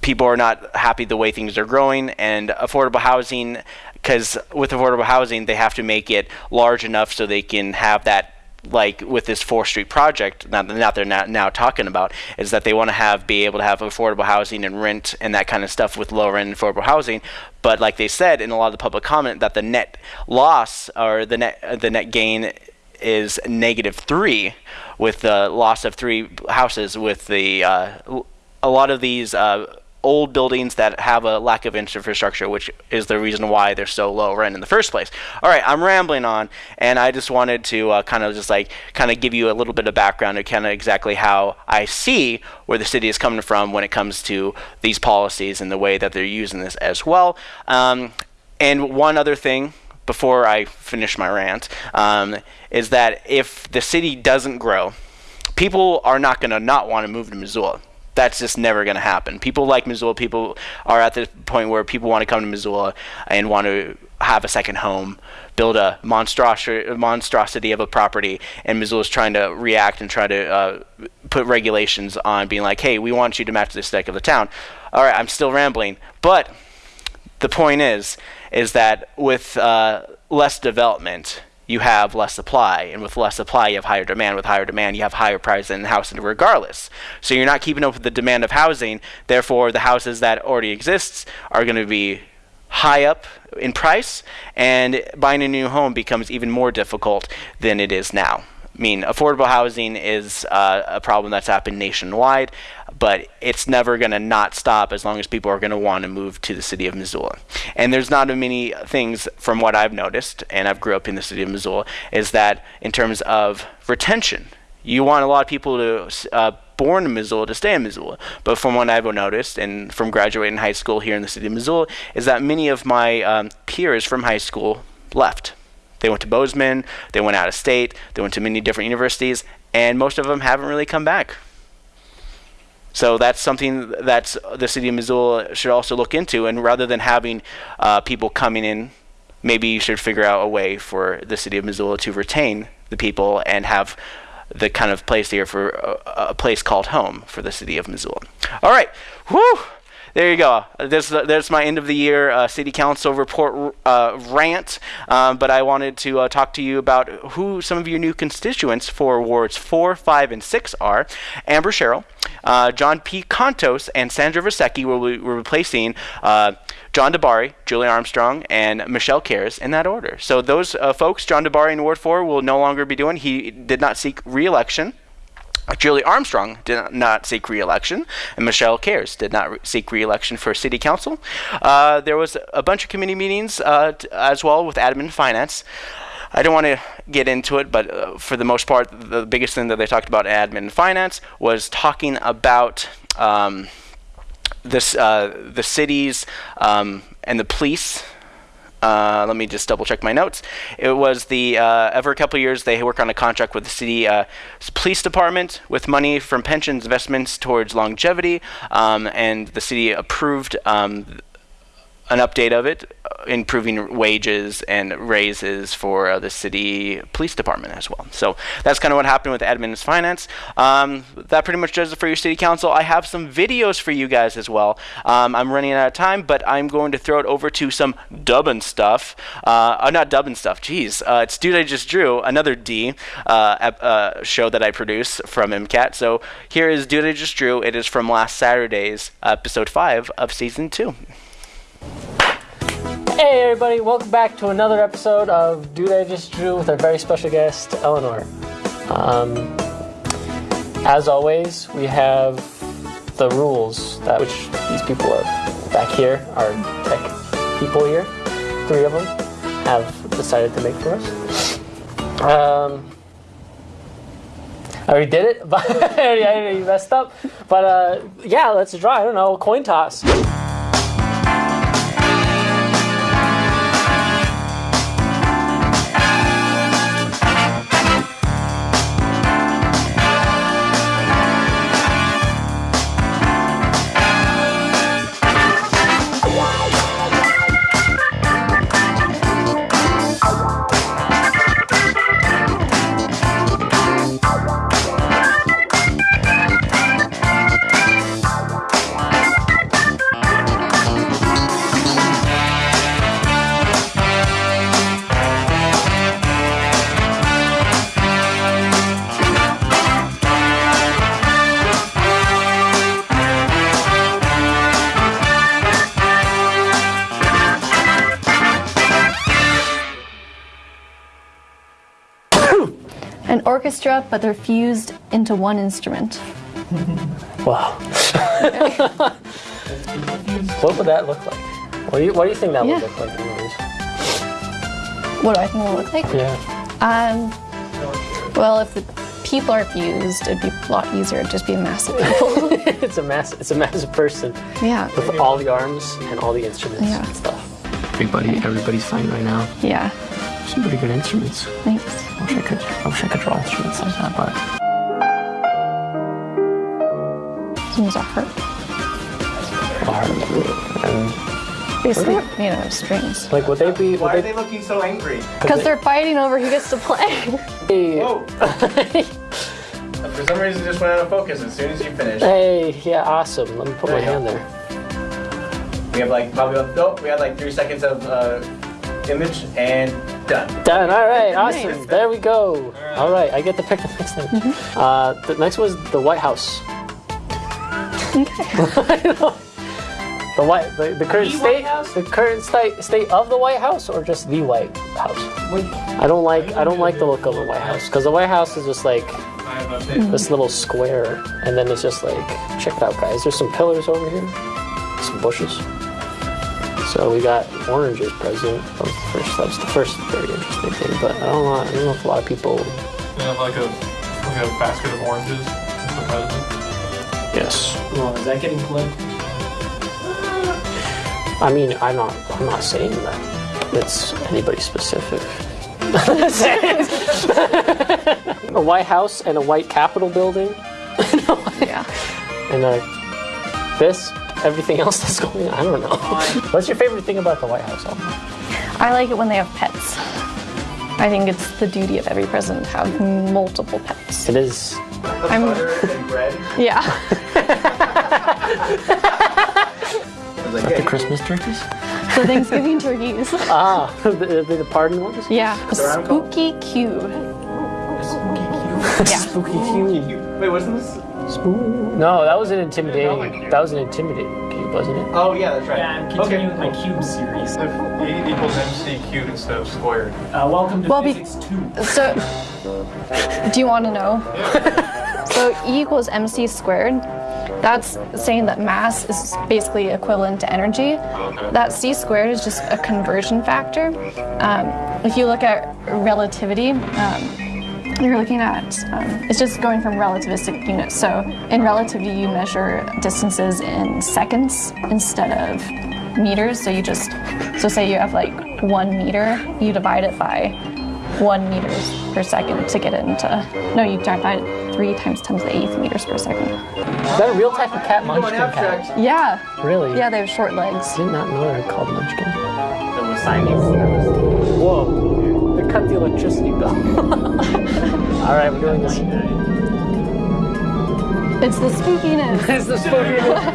people are not happy the way things are growing and affordable housing because with affordable housing they have to make it large enough so they can have that like with this 4th Street project that they're now, now talking about is that they want to have be able to have affordable housing and rent and that kind of stuff with lower end affordable housing. But like they said in a lot of the public comment that the net loss or the net the net gain is negative 3 with the loss of three houses with the uh, a lot of these uh, old buildings that have a lack of infrastructure, which is the reason why they're so low rent in the first place. All right, I'm rambling on, and I just wanted to uh, kind of just like kind of give you a little bit of background of kind of exactly how I see where the city is coming from when it comes to these policies and the way that they're using this as well. Um, and one other thing before I finish my rant um, is that if the city doesn't grow, people are not going to not want to move to Missoula. That's just never going to happen. People like Missoula. People are at the point where people want to come to Missoula and want to have a second home, build a monstrosity, of a property, and Missoula's trying to react and try to uh, put regulations on being like, hey, we want you to match the aesthetic of the town. All right, I'm still rambling, but the point is, is that with uh, less development, you have less supply, and with less supply, you have higher demand. With higher demand, you have higher prices in the housing, regardless. So you're not keeping up with the demand of housing. Therefore, the houses that already exist are going to be high up in price, and buying a new home becomes even more difficult than it is now. I mean, affordable housing is uh, a problem that's happened nationwide, but it's never going to not stop as long as people are going to want to move to the city of Missoula. And there's not many things from what I've noticed, and I've grew up in the city of Missoula, is that in terms of retention, you want a lot of people to uh, born in Missoula to stay in Missoula. But from what I've noticed, and from graduating high school here in the city of Missoula, is that many of my um, peers from high school left. They went to Bozeman, they went out of state, they went to many different universities, and most of them haven't really come back. So that's something that the city of Missoula should also look into. And rather than having uh, people coming in, maybe you should figure out a way for the city of Missoula to retain the people and have the kind of place here for a, a place called home for the city of Missoula. All right, whoo! There you go. There's, there's my end of the year uh, city council report uh, rant. Um, but I wanted to uh, talk to you about who some of your new constituents for wards four, five, and six are. Amber Sherrill, uh, John P. Contos, and Sandra Vasecka will be replacing. Uh, John DiBari, Julie Armstrong, and Michelle Cares in that order. So those uh, folks, John DiBari in Ward 4 will no longer be doing. He did not seek re-election. Julie Armstrong did not seek re-election, and Michelle Cares did not re- seek re-election for city council. Uh, there was a bunch of committee meetings uh, as well with admin finance. I don't want to get into it, but uh, for the most part, the biggest thing that they talked about admin finance was talking about um, this uh, the cities um, and the police uh, let me just double check my notes. It was the uh, every couple years they work on a contract with the city uh, police department with money from pensions investments towards longevity, um, and the city approved um, an update of it, uh, improving wages and raises for uh, the city police department as well. So that's kind of what happened with admin finance. Um, that pretty much does it for your city council. I have some videos for you guys as well. Um, I'm running out of time, but I'm going to throw it over to some dubbing stuff. Uh, uh not dubbing stuff, jeez. Uh, it's Dude I Just Drew, another D uh, show that I produce from MCAT. So here is Dude I Just Drew. It is from last Saturday's episode 5 of season 2. Hey everybody, welcome back to another episode of Dude I Just Drew with our very special guest, Eleanor. Um, as always, we have the rules that which these people are back here, our tech people here, three of them, have decided to make for us. Um, I already did it, but I already messed up. But uh, yeah, let's draw. I don't know, coin toss. Orchestra, but they're fused into one instrument. Wow. What would that look like? What do you What do you think that Yeah. would look like? anyways? What do I think it would look like? Yeah. Um, well, if the people are fused, it'd be a lot easier. It'd just be a massive people. it's a mass. It's a massive person. Yeah. With all the arms and all the instruments Yeah. and stuff. Everybody, everybody's fine right now. yeah. Some pretty good instruments. Thanks. I wish I could. I wish I could draw instruments like that, but These are hurt. and Basically made out of strings. like, would they be? Would Why are they? they looking so angry? Because they're fighting over who gets to play. Hey, For some reason, it just went out of focus as soon as you finished. hey, yeah, awesome. Let me put my There you hand there. We have like probably nope. We had like three seconds of uh, image and done. Done. All right. Nice. Awesome. There we go. All right. I get to pick the next thing. Mm-hmm. Uh, the next was the White House. the white, the, the current The state, White House? the current state state of the White House, or just the White House. I don't like I don't like the look of the White House because the White House is just like this little square, and then it's just like check it out, guys. There's some pillars over here, some bushes. So we got orange as president. That was the first. That was the first very interesting thing. But I don't know. I don't know if a lot of people. They have like a like a basket of oranges. as the president. Yes. Well, is that getting flipped? I mean, I'm not. I'm not saying that it's anybody specific. a White House and a White Capitol building. yeah. And uh, this, everything else that's going on. I don't know. What's your favorite thing about the White House? Alma? I like it when they have pets. I think it's the duty of every president to have multiple pets. It is. I'm, and bread. yeah. Like the Christmas turkeys? The Thanksgiving turkeys. ah, the, the, the pardon ones? Yeah. A spooky cube. Yeah. Spooky cube. Wait, wasn't this? No, that was an intimidating. That was an intimidating cube, wasn't it? Oh yeah, that's right. Yeah, I'm continuing with my cube series. If E equals MC cubed instead of squared. Uh, welcome to Well, Physics 2. So, do you want to know? so E equals mc squared. That's saying that mass is basically equivalent to energy. That c squared is just a conversion factor. Um, if you look at relativity, um, you're looking at um, it's just going from relativistic units. So in relativity, you measure distances in seconds instead of meters. So you just so say you have like one meter, you divide it by one meters per second to get it into. No, you divide it three times ten to the eighth meters per second. Is that a real type of cat, Munchkin cat? Yeah. Really? Yeah, they have short legs. I did not know they're called Munchkin. There was signing. Whoa. They cut the electricity bill. All right, we're doing this. It's the spookiness. it's the spookiness.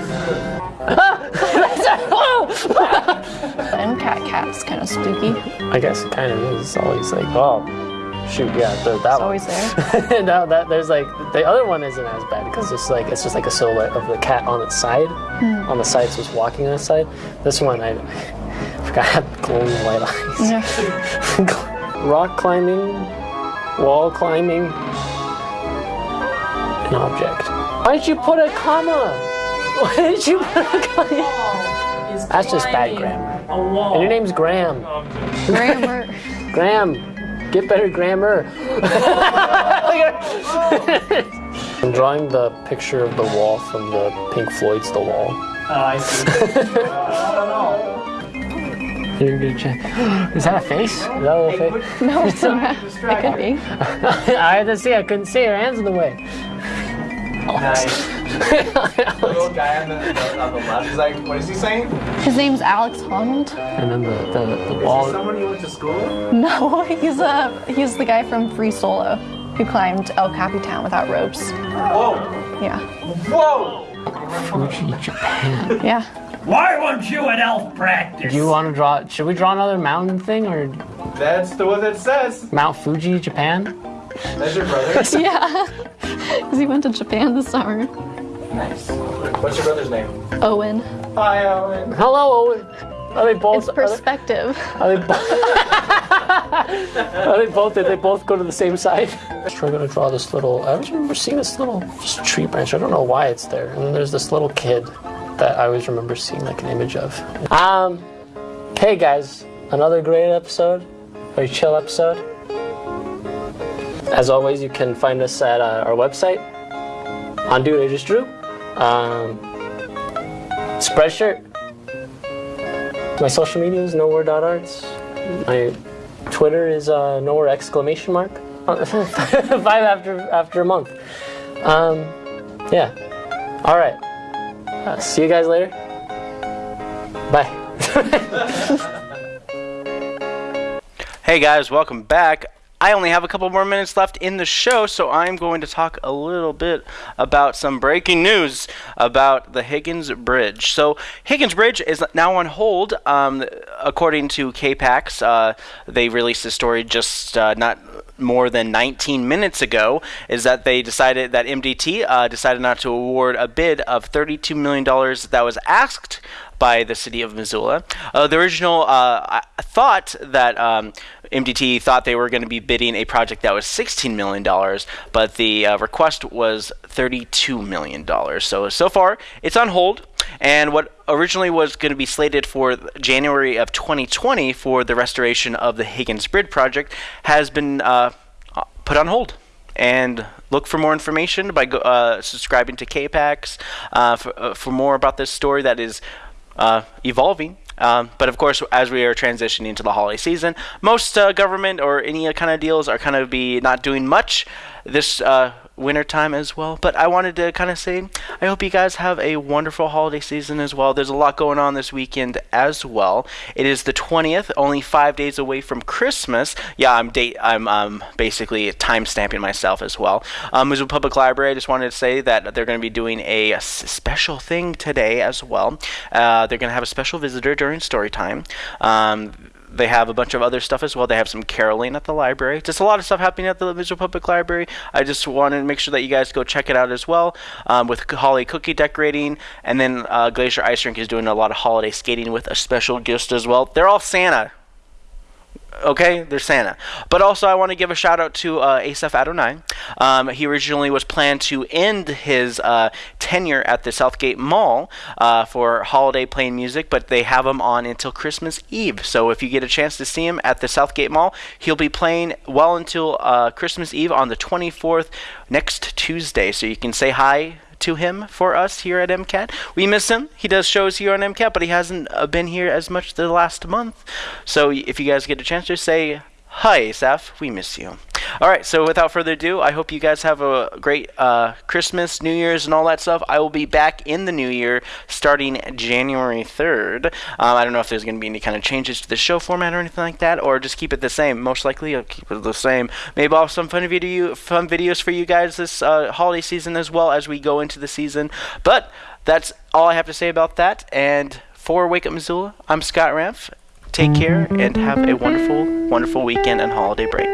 and cat cat's kind of spooky. I guess it kind of is. It's always like, oh, shoot, yeah, the, that It's one. always there. now that there's like the other one isn't as bad because it's like it's just like a silhouette of the cat on its side, Hmm. on the side, so it's walking on its side. This one, I, I forgot I had glowing white eyes. Yeah. Rock climbing, wall climbing, an object. Why did you put a comma? Why did you put a comma? That's just bad grammar. And your name's Graham. Grammar. Graham, get better grammar. I'm drawing the picture of the wall from the Pink Floyd's The Wall. Oh, I see. I don't know. You're gonna check. Is that a face? Is that a little face? No, it's not. It could be. I had to see. I couldn't see. Her hands in the way. Nice. the little guy on the, the, on the left is like, what is he saying? His name's Alex Honnold. And then the the, the Is wall. he someone you went to school with? No, he's a he's the guy from Free Solo who climbed El Capitan without ropes. Whoa! Yeah. Whoa! Fuji, Japan. Yeah. Why weren't you at elf practice? Do you want to draw? Should we draw another mountain thing or That's the one that says. Mount Fuji, Japan? That's your brother. yeah. Because he went to Japan this summer. nice. What's your brother's name? Owen. Hi, Owen. Hello, Owen. Are they both? It's perspective. Are they, bo- are they both? Did they both go to the same side? We're gonna draw this little. I remember seeing this little just tree branch. I don't know why it's there. And then there's this little kid that I always remember seeing like an image of. Um, hey guys, another great episode, very chill episode. As always, you can find us at uh, our website on Dude I Just Drew. Um, Spreadshirt. My social media is nowhere.arts. My Twitter is uh, nowhere exclamation mark. Five after after a month. Um, yeah. All right. Uh, see you guys later. Bye. Hey guys, welcome back. I only have a couple more minutes left in the show, so I'm going to talk a little bit about some breaking news about the Higgins Bridge. So, Higgins Bridge is now on hold. Um, according to KPAX, uh, they released a story just uh, not more than 19 minutes ago is that they decided that MDT uh, decided not to award a bid of $32 million that was asked by the city of Missoula. Uh, the original uh, thought that um, MDT thought they were going to be bidding a project that was $16 million, but the uh, request was $32 million. So, so far, it's on hold. And what originally was going to be slated for January of 2020 for the restoration of the Higgins Bridge project has been uh, put on hold. And look for more information by uh, subscribing to KPAX uh, for, uh, for more about this story that is uh, evolving. Um, but of course, as we are transitioning to the holiday season, most uh, government or any kind of deals are kind of be not doing much this uh, winter time as well. But I wanted to kind of say, I hope you guys have a wonderful holiday season as well. There's a lot going on this weekend as well. It is the 20th, only five days away from Christmas. Yeah, I'm date. I'm um, basically time stamping myself as well. Um, Missoula Public Library. I just wanted to say that they're going to be doing a, a special thing today as well. Uh, they're going to have a special visitor during story time. Um, they have a bunch of other stuff as well. They have some caroling at the library. Just a lot of stuff happening at the Missoula Public Library. I just wanted to make sure that you guys go check it out as well um, with Holly cookie decorating. And then uh, Glacier Ice Rink is doing a lot of holiday skating with a special guest as well. They're all Santa. Okay, they're Santa. But also, I want to give a shout out to uh, Asaph Adonai. Um, he originally was planned to end his uh, tenure at the Southgate Mall uh, for holiday playing music, but they have him on until Christmas Eve. So if you get a chance to see him at the Southgate Mall, he'll be playing well until uh, Christmas Eve on the 24th next Tuesday. So you can say hi to him for us here at MCAT. We miss him. He does shows here on MCAT, but he hasn't uh, been here as much the last month. So if you guys get a chance to say hi, Asaph, we miss you. All right, so without further ado, I hope you guys have a great uh, Christmas, New Year's, and all that stuff. I will be back in the new year starting January 3rd. Um, I don't know if there's going to be any kind of changes to the show format or anything like that, or just keep it the same. Most likely, I'll keep it the same. Maybe I'll have some fun, video, fun videos for you guys this uh, holiday season as well as we go into the season. But that's all I have to say about that. And for Wake Up Missoula, I'm Scott Ramf. Take care and have a wonderful, wonderful weekend and holiday break.